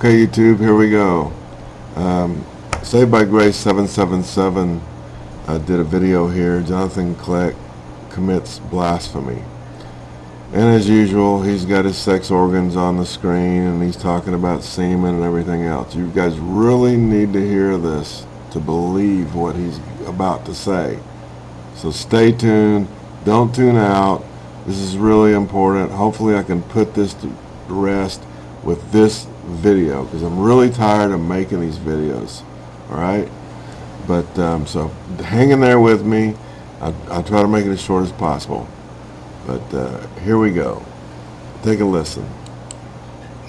Okay, YouTube, here we go. Um, Saved by Grace 777 uh, did a video here. Jonathan Kleck commits blasphemy. And as usual, he's got his sex organs on the screen and he's talking about semen and everything else. You guys really need to hear this to believe what he's about to say. So stay tuned. Don't tune out. This is really important. Hopefully I can put this to rest with this video because I'm really tired of making these videos. Alright? But, um, so hang in there with me. I'll, I'll try to make it as short as possible. But uh, here we go. Take a listen.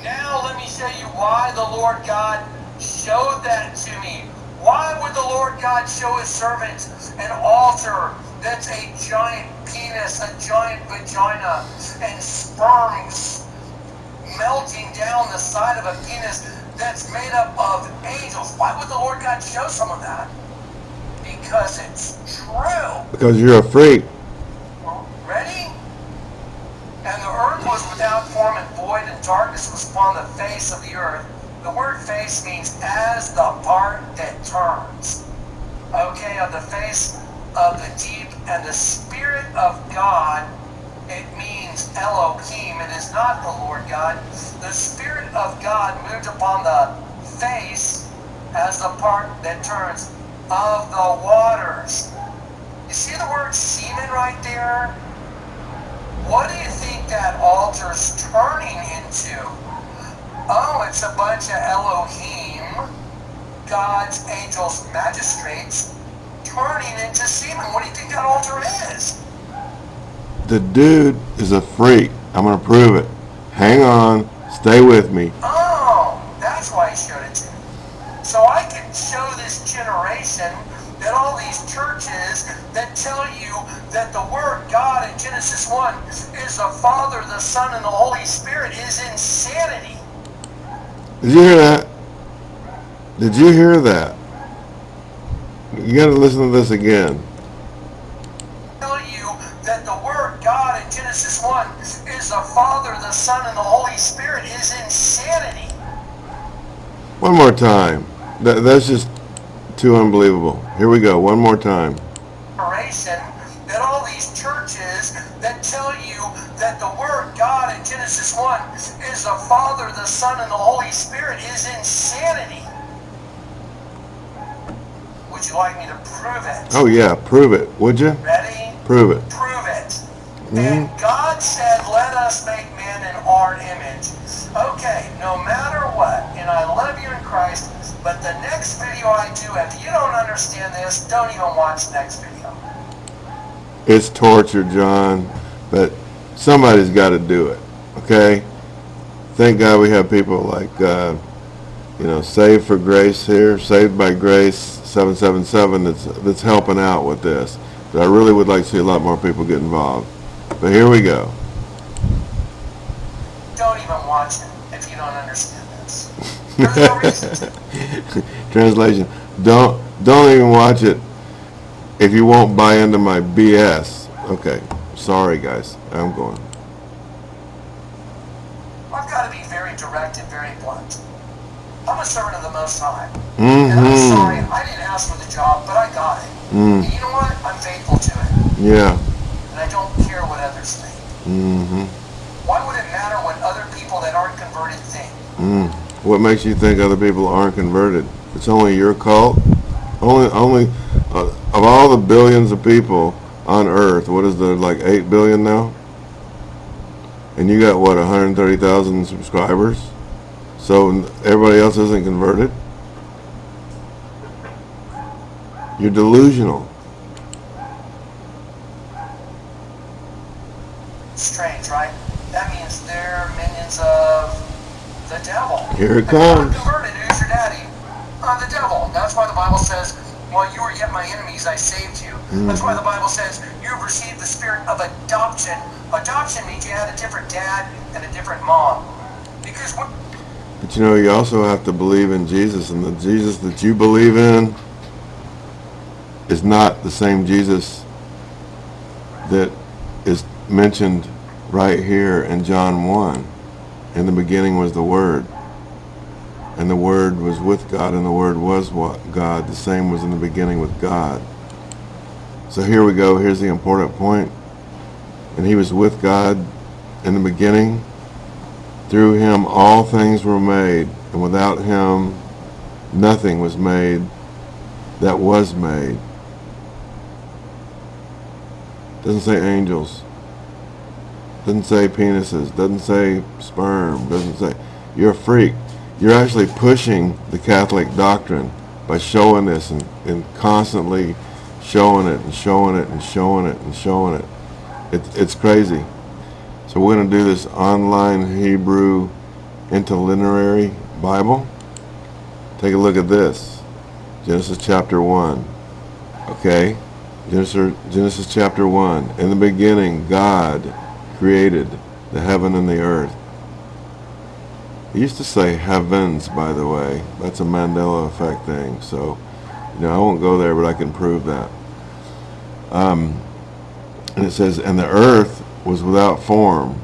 Now let me show you why the Lord God showed that to me. Why would the Lord God show his servants an altar that's a giant penis, a giant vagina, and down the side of a penis that's made up of angels? Why would the Lord God show some of that? Because it's true. Because you're a freak. Ready? And the earth was without form and void, and darkness was upon the face of the earth. The word face means as the part that turns. Okay, on the face of the deep, and the Spirit of God, Elohim. It is not the Lord God. The Spirit of God moved upon the face as the part that turns of the waters. You see the word semen right there? What do you think that altar's turning into? Oh, it's a bunch of Elohim, God's angels, magistrates, turning into semen. What do you think that altar is? The dude is a freak. I'm going to prove it. Hang on. Stay with me. Oh, that's why he showed it to me. So I can show this generation that all these churches that tell you that the word God in Genesis 1 is the Father, the Son, and the Holy Spirit is insanity. Did you hear that? Did you hear that? You got to listen to this again. The Son, and the Holy Spirit is insanity. One more time. That, that's just too unbelievable. Here we go. One more time. That all these churches that tell you that the word God in Genesis 1 is the Father, the Son, and the Holy Spirit is insanity. Would you like me to prove it? Oh, yeah. Prove it. Would you? Ready? Prove it. Prove it. Mm-hmm. And God said, let us make man in our image. Okay, no matter what, and I love you in Christ, but the next video I do, if you don't understand this, don't even watch the next video. It's torture, John. But somebody's got to do it. Okay? Thank God we have people like, uh, you know, Saved for Grace here, Saved by Grace 777 that's, that's helping out with this. But I really would like to see a lot more people get involved. But here we go. Don't even watch it if you don't understand this. There's no reason. Translation. Don't don't even watch it if you won't buy into my BS. Okay. Sorry guys. I'm going. I've got to be very direct and very blunt. I'm a servant of the Most High. And I'm Mm-hmm. sorry, I didn't ask for the job, but I got it. Mm. And you know what? I'm faithful to it. Yeah. And I don't care what others think. Mm-hmm. Why would it matter what people that aren't converted think? Mm. What makes you think other people aren't converted? It's only your cult. Only, only uh, of all the billions of people on Earth, what is there like eight billion now? And you got what 130,000 subscribers. So everybody else isn't converted. You're delusional. Strange, right? That means they're minions of the devil. Here it If you're not comes. converted, who's your daddy? Uh, the devil. That's why the Bible says, while you were yet my enemies, I saved you. That's why the Bible says you have received the spirit of adoption. Adoption means you had a different dad and a different mom. Because But you know, you also have to believe in Jesus, and the Jesus that you believe in is not the same Jesus that is mentioned right here in John 1. In the beginning was the Word. and the Word was with God, and the Word was what God. The same was in the beginning with God. So here we go. Here's the important point. And he was with God in the beginning. Through him all things were made, and without him nothing was made that was made. Doesn't say angels. Doesn't say penises. Doesn't say sperm. Doesn't say. You're a freak. You're actually pushing the Catholic doctrine by showing this and, and constantly showing it and showing it and showing it and showing it. it it's crazy. So we're going to do this online Hebrew interlineary Bible. Take a look at this. Genesis chapter 1. Okay? Genesis, Genesis chapter 1. In the beginning, God created the heaven and the earth. He used to say heavens, by the way. That's a Mandela effect thing. So, you know, I won't go there, but I can prove that. Um, and it says, And the earth was without form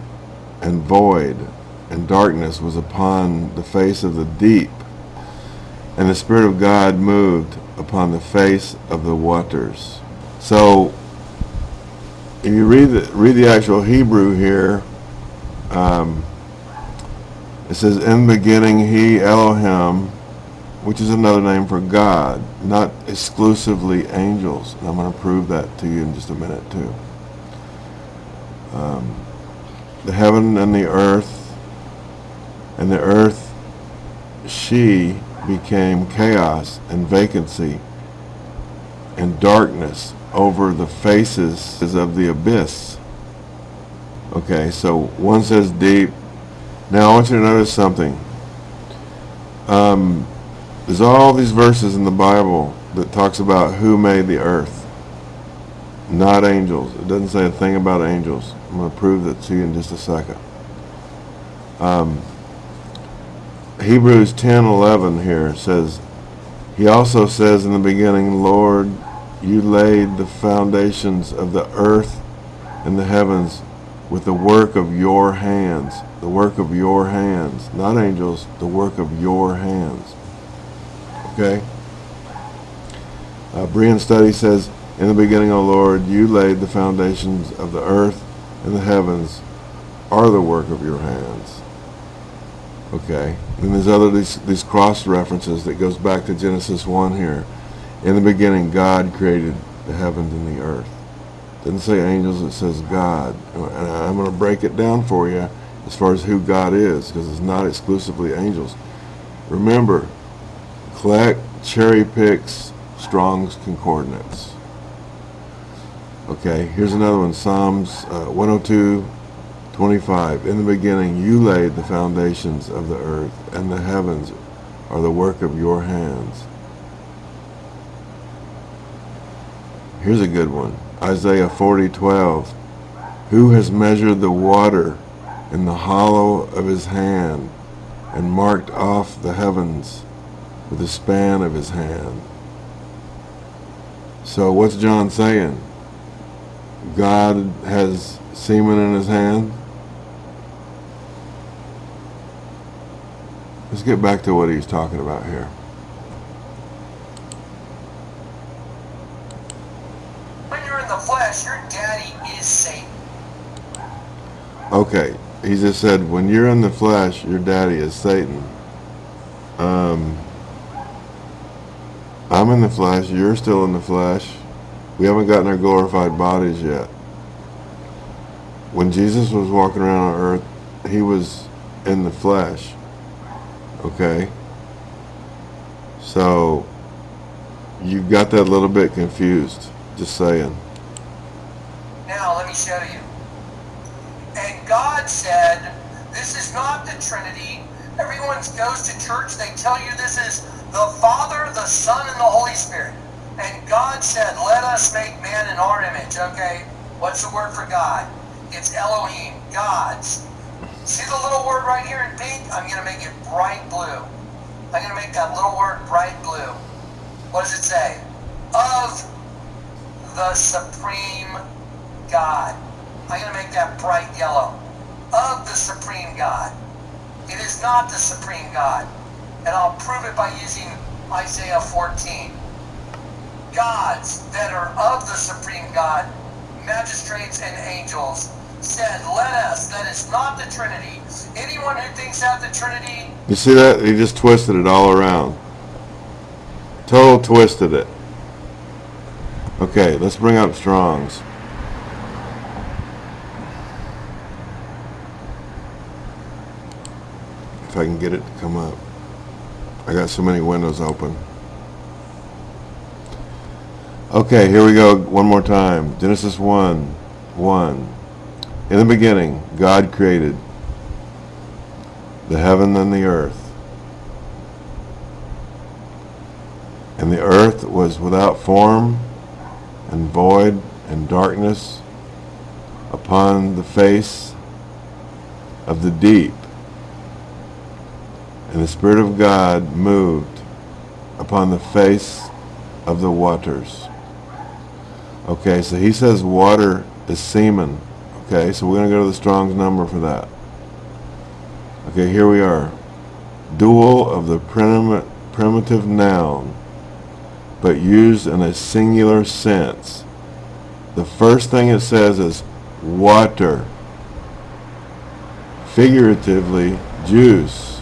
and void, and darkness was upon the face of the deep. And the Spirit of God moved upon the face of the waters. So, if you read the, read the actual Hebrew here, um, it says, In the beginning, He, Elohim, which is another name for God, not exclusively angels. And I'm going to prove that to you in just a minute, too. Um, the heaven and the earth, and the earth, she became chaos and vacancy and darkness over the faces is of the abyss. Okay, so one says deep. Now I want you to notice something. Um, there's all these verses in the Bible that talks about who made the earth. Not angels. It doesn't say a thing about angels. I'm going to prove that to you in just a second. Um, Hebrews 10:11 here says, He also says in the beginning, Lord, you laid the foundations of the earth and the heavens with the work of your hands. The work of your hands. Not angels, the work of your hands. Okay? Uh, Berean Study says, In the beginning, O Lord, you laid the foundations of the earth and the heavens are the work of your hands. Okay? And there's other these, these cross references that goes back to Genesis 1 here. In the beginning, God created the heavens and the earth. Doesn't say angels, it says God. And I'm going to break it down for you as far as who God is, because it's not exclusively angels. Remember, Kleck cherry picks Strong's Concordance. Okay, here's another one, Psalms uh, 102, 25. In the beginning you laid the foundations of the earth, and the heavens are the work of your hands. Here's a good one. Isaiah 40, 12. Who has measured the water in the hollow of his hand and marked off the heavens with the span of his hand? So what's John saying? God has semen in his hand? Let's get back to what he's talking about here. When you're in the flesh, your daddy is Satan. Okay, he just said, when you're in the flesh, your daddy is Satan. Um, I'm in the flesh, you're still in the flesh. We haven't gotten our glorified bodies yet. When Jesus was walking around on earth, he was in the flesh. Okay? So, you got that little bit confused. Just saying. Now, let me show you. God said, This is not the Trinity. Everyone goes to church, they tell you this is the Father, the Son, and the Holy Spirit. And God said, Let us make man in our image. Okay, what's the word for God? It's Elohim, God's. See the little word right here in pink? I'm going to make it bright blue. I'm going to make that little word bright blue. What does it say? Of the supreme God. I'm going to make that bright yellow. Of the supreme God. It is not the supreme God. and I'll prove it by using Isaiah 14. Gods that are of the supreme God, magistrates and angels, said, Let us, that is not the Trinity. Anyone who thinks that the Trinity You see that? He just twisted it all around. Total twisted it. Okay, let's bring up Strong's. I can get it to come up. I got so many windows open. Okay, here we go one more time. Genesis 1, 1. In the beginning, God created the heaven and the earth. And the earth was without form and void and darkness upon the face of the deep. And the Spirit of God moved upon the face of the waters. Okay, so he says water is semen. Okay, so we're going to go to the Strong's number for that. Okay, here we are. Dual of the prim primitive noun, but used in a singular sense. The first thing it says is water. Figuratively, juice.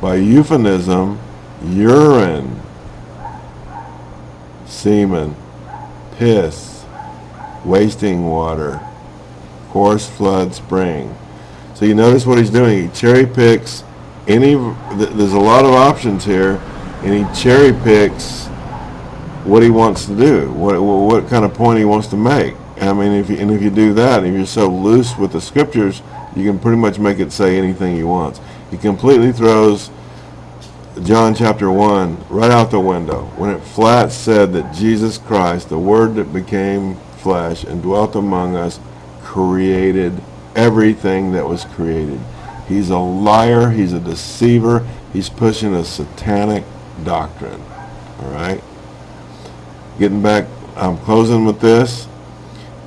By euphemism, urine. Semen. Piss. Wasting water. Coarse flood spring. So you notice what he's doing. He cherry picks any. Th there's a lot of options here, and he cherry picks what he wants to do, what what kind of point he wants to make. I mean, if you, and if you do that, if you're so loose with the scriptures, you can pretty much make it say anything he wants. He completely throws John chapter 1 right out the window when it flat said that Jesus Christ, the Word that became flesh and dwelt among us, created everything that was created. He's a liar. He's a deceiver. He's pushing a satanic doctrine. All right? Getting back, I'm closing with this,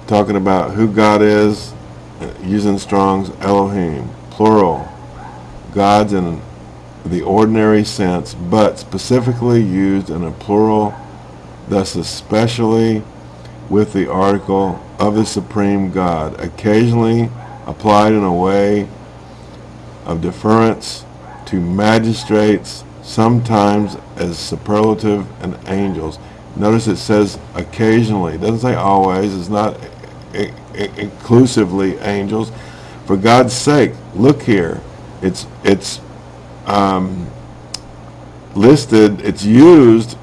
talking about who God is, uh, using Strong's Elohim, plural. God's in the ordinary sense, but specifically used in a plural, thus especially with the article of the supreme God, occasionally applied in a way of deference to magistrates, sometimes as superlative and angels. Notice it says occasionally. It doesn't say always. It's not inclusively angels. For God's sake, look here. It's it's um, listed. It's used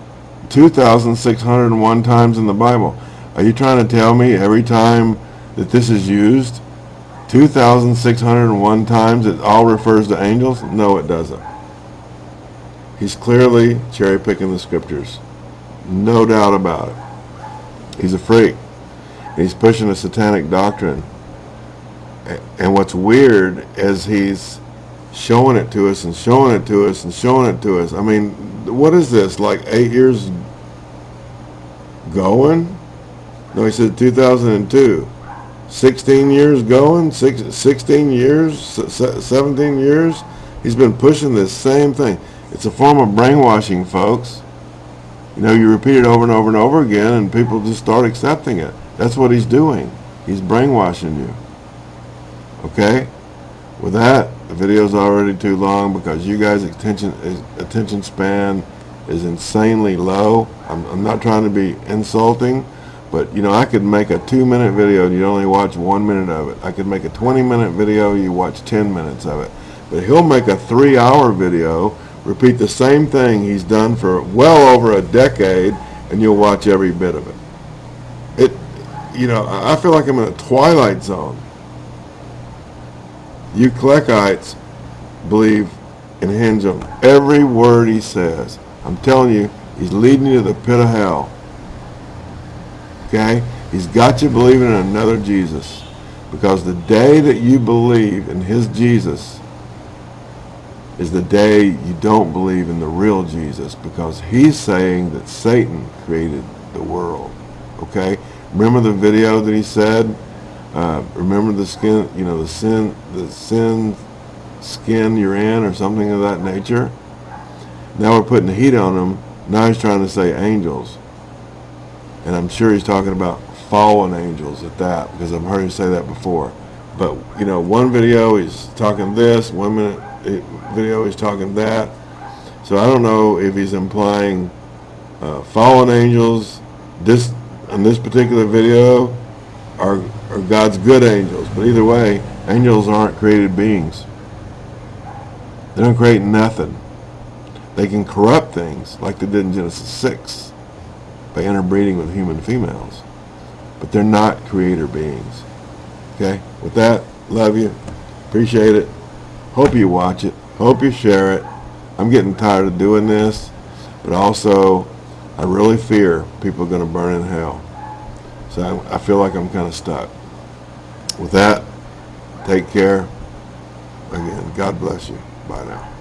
2,601 times in the Bible. Are you trying to tell me every time that this is used 2,601 times it all refers to angels? No, it doesn't. He's clearly cherry picking the scriptures. No doubt about it. He's a freak. He's pushing a satanic doctrine. And what's weird is he's showing it to us and showing it to us and showing it to us. I mean, what is this? Like eight years going? No, he said 2002. 16 years going? Six, 16 years? 17 years? He's been pushing this same thing. It's a form of brainwashing, folks. You know, you repeat it over and over and over again, and people just start accepting it. That's what he's doing. He's brainwashing you. Okay? With that, the video's already too long because you guys' attention attention span is insanely low. I'm, I'm not trying to be insulting, but you know, I could make a two minute video and you only watch one minute of it. I could make a 20 minute video, you watch 10 minutes of it. But he'll make a three hour video repeat the same thing he's done for well over a decade and you'll watch every bit of it. It, you know, I feel like I'm in a twilight zone. You Klekites believe and hinge on every word he says. I'm telling you, he's leading you to the pit of hell. Okay? He's got you believing in another Jesus. Because the day that you believe in his Jesus is the day you don't believe in the real Jesus because he's saying that Satan created the world. Okay? Remember the video that he said? Uh, remember the skin, you know, the sin, the sin skin you're in or something of that nature? Now we're putting the heat on them. Now he's trying to say angels. And I'm sure he's talking about fallen angels at that, because I've heard him say that before. But, you know, one video he's talking this, one minute eh, video he's talking that. So I don't know if he's implying uh, fallen angels, this in this particular video, are, are God's good angels. But either way, angels aren't created beings. They don't create nothing. They can corrupt things like they did in Genesis 6 by interbreeding with human females. But they're not creator beings. Okay? With that, love you. Appreciate it. Hope you watch it. Hope you share it. I'm getting tired of doing this. But also, I really fear people are going to burn in hell. So I, I feel like I'm kind of stuck. With that, take care. Again, God bless you. Bye now.